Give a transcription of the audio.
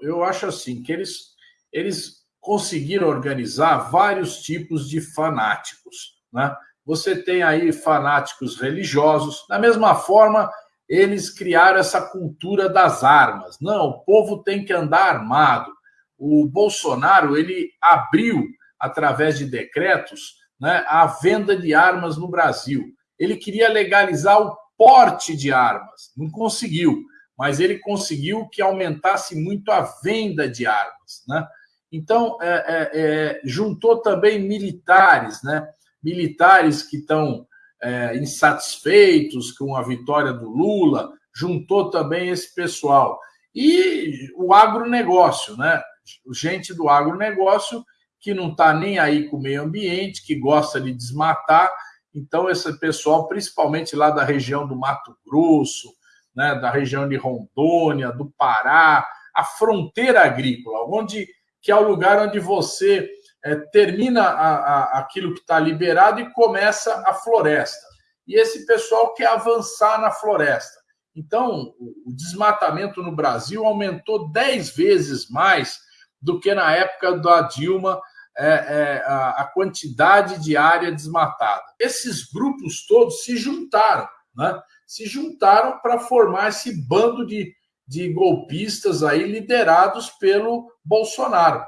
Eu acho assim que eles, eles conseguiram organizar vários tipos de fanáticos. Né? Você tem aí fanáticos religiosos, da mesma forma, eles criaram essa cultura das armas. Não, o povo tem que andar armado. O Bolsonaro ele abriu, através de decretos, né, a venda de armas no Brasil. Ele queria legalizar o porte de armas, não conseguiu, mas ele conseguiu que aumentasse muito a venda de armas. Né? Então, é, é, é, juntou também militares, né? militares que estão é, insatisfeitos com a vitória do Lula, juntou também esse pessoal. E o agronegócio, né? gente do agronegócio que não está nem aí com o meio ambiente, que gosta de desmatar. Então, esse pessoal, principalmente lá da região do Mato Grosso, né, da região de Rondônia, do Pará, a fronteira agrícola, onde que é o lugar onde você é, termina a, a, aquilo que está liberado e começa a floresta. E esse pessoal quer avançar na floresta. Então, o desmatamento no Brasil aumentou 10 vezes mais do que na época da Dilma, é, é, a, a, quantidade de área desmatada. Esses grupos todos se juntaram, né? se juntaram para formar esse bando de, de golpistas aí liderados pelo Bolsonaro.